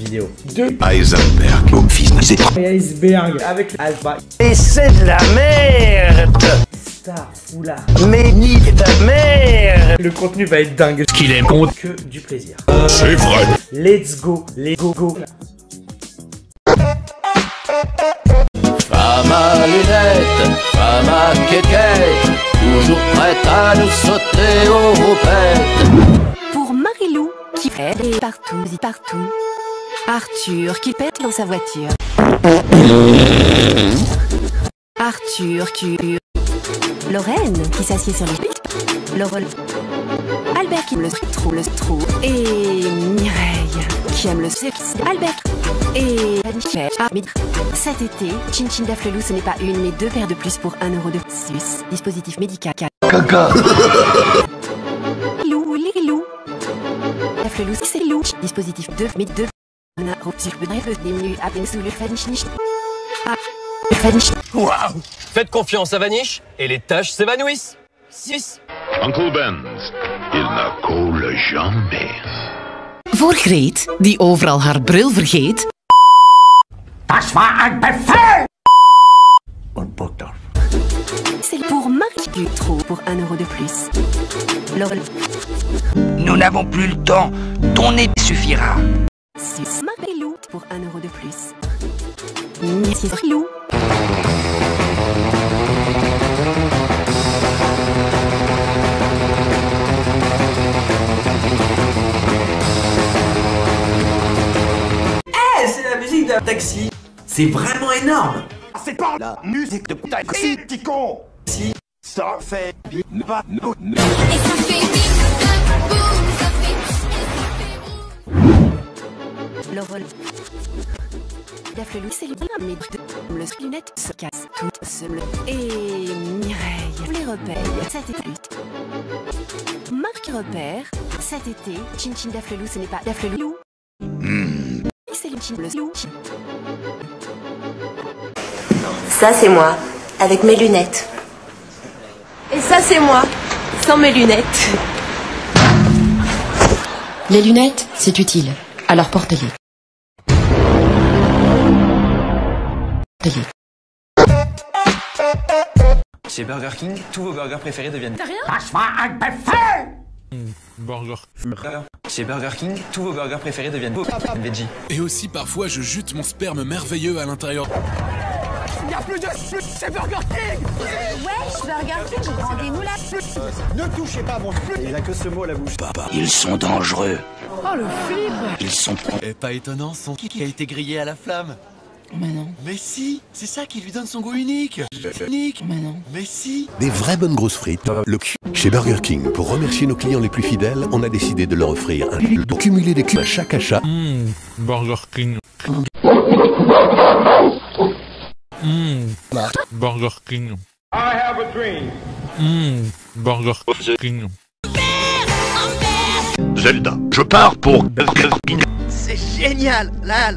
vidéo. De Heisenberg, mon fils iceberg avec Alpha Et c'est de la merde Star Foulard. Mais ni de merde Le contenu va être dingue. Ce qu'il aime compte, Que du plaisir. c'est vrai. Let's go, les go go. Femme à lunettes, femme à toujours prête à nous sauter aux roupettes. Pour Marilou, qui est partout, dit partout. Arthur, qui pète dans sa voiture. Arthur, qui... Lorraine, qui s'assied sur le. Laurel. Albert, qui aime le trou, le trou. Et Mireille, qui aime le sexe. Albert. Et Ah, mais cet été, Chin Chin Daflelou, ce n'est pas une, mais deux paires de plus pour 1 euro de plus. Dispositif médical. Lou, les loups. Daflelou, c'est loup. Dispositif 2, mais 2. Na. Ah. Waouh Faites confiance à Vanish et les tâches s'évanouissent. 6. Uncle Ben's, il ne coule jamais. Voor Greet, die overal haar bril vergeet, C'est pour Marie du trou pour 1 euro de plus. Laurel. Nous n'avons plus le temps, ton nez suffira Sus. Marilou pour 1 euro de plus. Merci Lou. c'est la musique d'un taxi. C'est vraiment énorme. C'est pas la musique de taxi, petit con Si. Ça fait pas nous Laurel. Daflelou, c'est le mais le lunette se casse toutes seules. Et Mireille, les repères, cet été. Marc repère, cet été, Chin Chin Daflelou, ce n'est pas Daflelou. C'est le Chin le loup. Ça, c'est moi, avec mes lunettes. Et ça, c'est moi, sans mes lunettes. les lunettes, c'est utile. Alors porte-les. Chez Burger King, tous vos burgers préférés deviennent. Burger. Chez Burger King, tous vos burgers préférés deviennent veggie. Et aussi parfois je jute mon sperme merveilleux à l'intérieur. Ils sont dangereux. Oh le flip Ils sont Et pas étonnant, son qui a été grillé à la flamme. Mais non, Mais si, c'est ça qui lui donne son goût unique. Unique. mais non. Mais si. Des vraies bonnes grosses frites. Le cul. Chez Burger King, pour remercier nos clients les plus fidèles, on a décidé de leur offrir un cul pour cumuler des cubes à chaque achat. Mmh, Burger King. Mmh, Burger King. I have a dream. Mmh, Burger King. Zelda, je pars pour Burger King. C'est génial, là